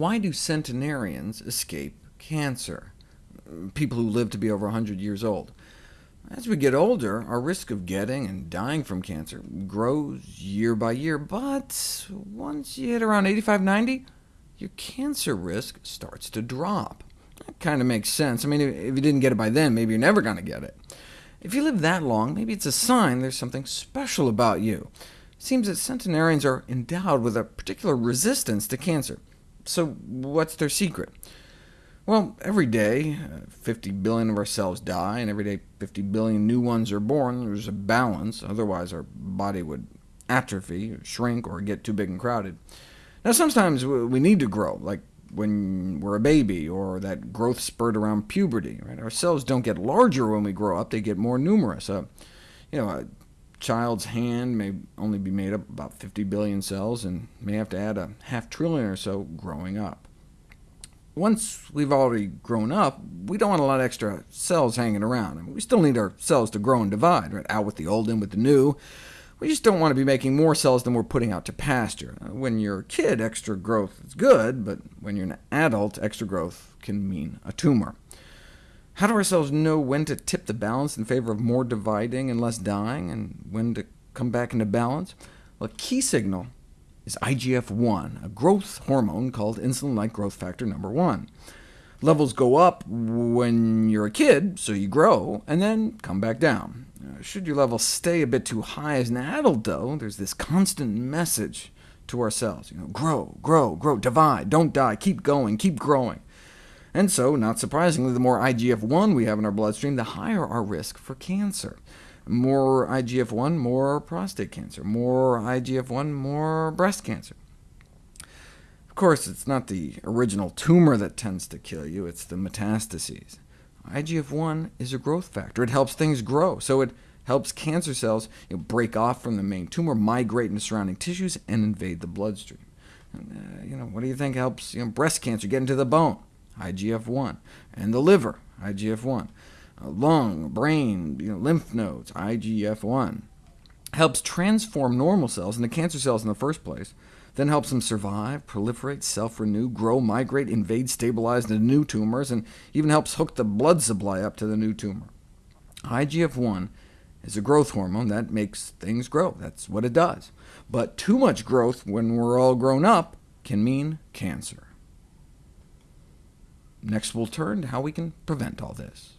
Why do centenarians escape cancer? People who live to be over 100 years old. As we get older, our risk of getting and dying from cancer grows year by year, but once you hit around 85, 90, your cancer risk starts to drop. That kind of makes sense. I mean, if you didn't get it by then, maybe you're never going to get it. If you live that long, maybe it's a sign there's something special about you. It seems that centenarians are endowed with a particular resistance to cancer. So what's their secret? Well, every day, uh, 50 billion of our cells die, and every day 50 billion new ones are born. There's a balance, otherwise our body would atrophy, shrink, or get too big and crowded. Now sometimes we need to grow, like when we're a baby, or that growth spurt around puberty. Right? Our cells don't get larger when we grow up, they get more numerous. Uh, you know, a child's hand may only be made up about 50 billion cells, and may have to add a half trillion or so growing up. Once we've already grown up, we don't want a lot of extra cells hanging around. I mean, we still need our cells to grow and divide, right? out with the old, in with the new. We just don't want to be making more cells than we're putting out to pasture. Uh, when you're a kid, extra growth is good, but when you're an adult, extra growth can mean a tumor. How do our cells know when to tip the balance in favor of more dividing and less dying, and when to come back into balance? Well, a key signal is IGF-1, a growth hormone called insulin-like growth factor number 1. Levels go up when you're a kid, so you grow, and then come back down. Uh, should your level stay a bit too high as an adult, though, there's this constant message to ourselves, you know, grow, grow, grow, divide, don't die, keep going, keep growing. And so, not surprisingly, the more IGF-1 we have in our bloodstream, the higher our risk for cancer. More IGF-1, more prostate cancer. More IGF-1, more breast cancer. Of course, it's not the original tumor that tends to kill you, it's the metastases. IGF-1 is a growth factor. It helps things grow, so it helps cancer cells you know, break off from the main tumor, migrate into surrounding tissues, and invade the bloodstream. And, uh, you know, what do you think helps you know, breast cancer get into the bone? IGF-1, and the liver, IGF-1, uh, lung, brain, you know, lymph nodes, IGF-1. Helps transform normal cells into cancer cells in the first place, then helps them survive, proliferate, self-renew, grow, migrate, invade, stabilize into new tumors, and even helps hook the blood supply up to the new tumor. IGF-1 is a growth hormone that makes things grow. That's what it does. But too much growth when we're all grown up can mean cancer. Next we'll turn to how we can prevent all this.